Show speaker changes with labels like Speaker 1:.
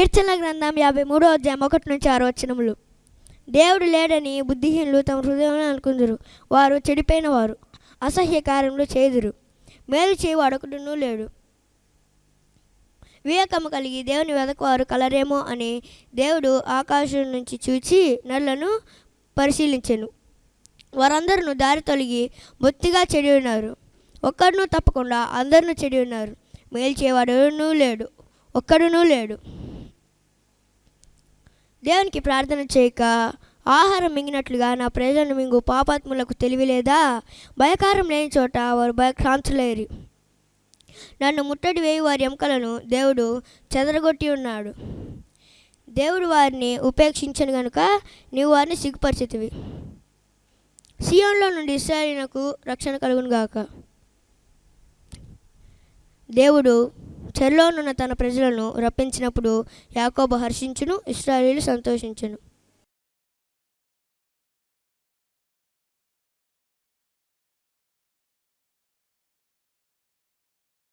Speaker 1: కీర్తన గ్రంథం యాభై మూడో అధ్యాయం ఒకటి నుంచి ఆరు వచనములు. దేవుడు లేడని బుద్ధిహీనులు తమ హృదయంలో అనుకుందరు. వారు చెడిపోయిన వారు అసహ్య కార్యములు చేదురు. మేలు చేయవాడొకడునూ లేడు. వివేకము కలిగి దేవుని వెదకవారు కలరేమో అని దేవుడు ఆకాశం నుంచి చూచి నల్లను పరిశీలించెను. వారందరూ దారి తొలగి బొత్తిగా చెడి ఉన్నారు. ఒక్కడును తప్పకుండా అందరినూ చెడి ఉన్నారు. మేలు చేయవాడునూ లేడు. ఒక్కడునూ లేడు. దేవునికి ప్రార్థన చేయక ఆహారం మింగినట్లుగా నా ప్రజలను మింగు పాపాత్ములకు తెలివి లేదా భయకారం లేని చోట వారు భయక్రాంతులేరు నన్ను ముట్టడి వేయి వారి ఎముకలను దేవుడు చెదరగొట్టి ఉన్నాడు. దేవుడు వారిని ఉపేక్షించను గనుక నీవు వారిని సిగ్గుపరిచితివి. సియోన్లో నుండి ఇస్రాయలీనకు రక్షణ కలుగును గాక దేవుడు చెరలోనున్న తన ప్రజలను రప్పించినప్పుడు యాకోబు హర్షించును ఇస్రాయేలీలు సంతోషించును.